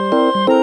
Thank